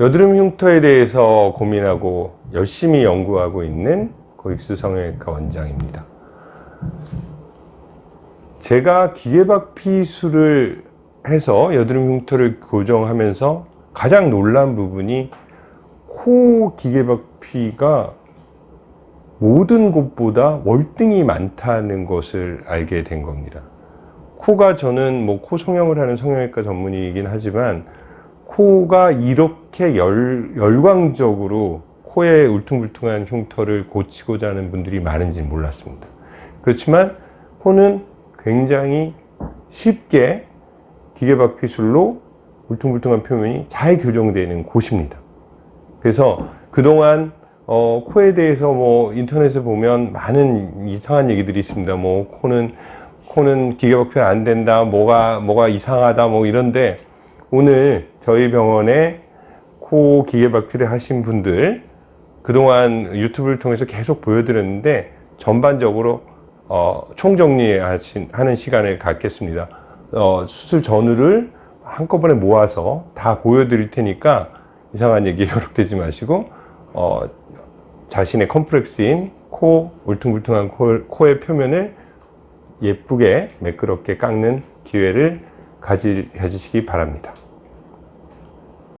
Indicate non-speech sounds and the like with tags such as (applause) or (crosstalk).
여드름 흉터에 대해서 고민하고 열심히 연구하고 있는 고익수 성형외과 원장입니다. 제가 기계박피술을 해서 여드름 흉터를 교정하면서 가장 놀란 부분이 코 기계박피가 모든 곳보다 월등히 많다는 것을 알게 된 겁니다. 코가 저는 뭐 코 성형을 하는 성형외과 전문의이긴 하지만 코가 이렇게 열, 열광적으로 코에 울퉁불퉁한 흉터를 고치고자 하는 분들이 많은지 몰랐습니다. 그렇지만 코는 굉장히 쉽게 기계박피술로 울퉁불퉁한 표면이 잘 교정되는 곳입니다. 그래서 그동안 어, 코에 대해서 뭐 인터넷에 보면 많은 이상한 얘기들이 있습니다. 뭐 코는 코는 기계박피가 안 된다, 뭐가 뭐가 이상하다, 뭐 이런데 오늘 저희 병원에 코 기계박피를 하신 분들 그동안 유튜브를 통해서 계속 보여드렸는데 전반적으로 어, 총정리하는 시간을 갖겠습니다. 어, 수술 전후를 한꺼번에 모아서 다 보여드릴 테니까 이상한 얘기 (laughs) 요록되지 마시고 어, 자신의 컴플렉스인 코, 울퉁불퉁한 코, 코의 표면을 예쁘게 매끄럽게 깎는 기회를 가지, 가지시기 바랍니다.